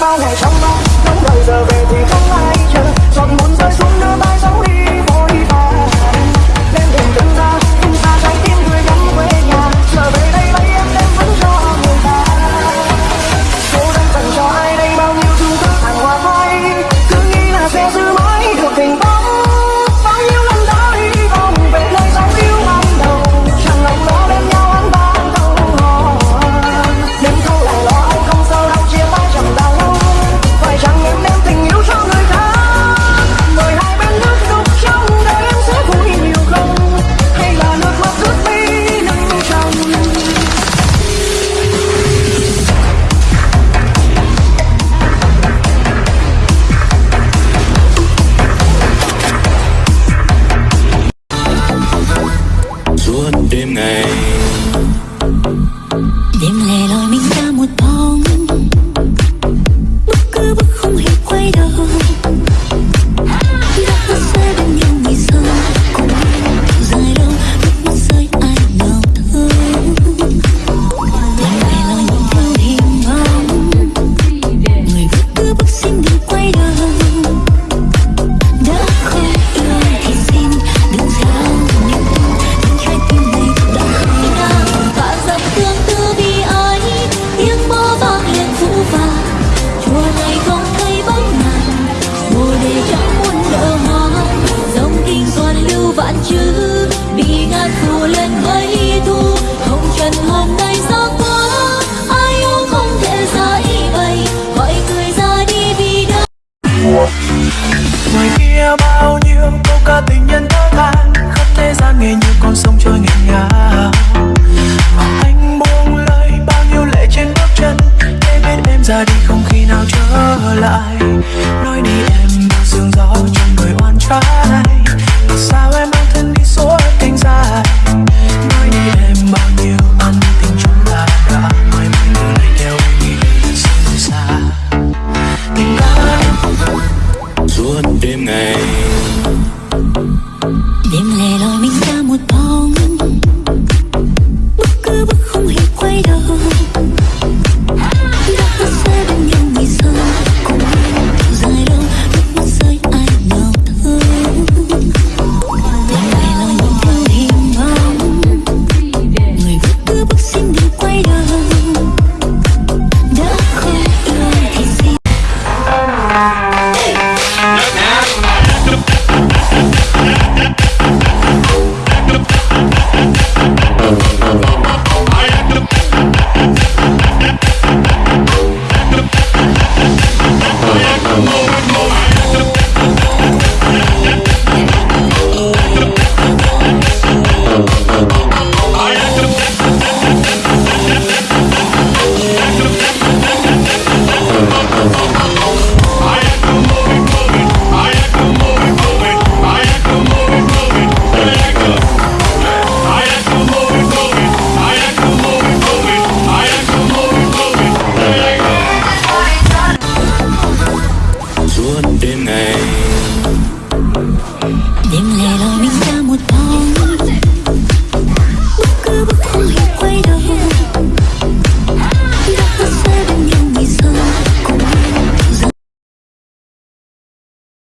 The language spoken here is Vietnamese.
bao ngày trong mong mong đợi giờ về thì không lẻ loi mình ra một bóng. Bước cứ bước không hiểu quay đầu. thì ngàn phù lên vây thu, hồng trần hôm nay gió quá ai yêu không thể giải bày gọi người ra đi vì đã ngoài kia bao nhiêu câu ca tình nhân thơ than khắp thế gian nghe như con sông trôi nghẹn ngào. Anh buông lời bao nhiêu lệ trên bước chân, để biết em ra đi không khi nào trở lại. Nói đi em sương gió trong người oan trái.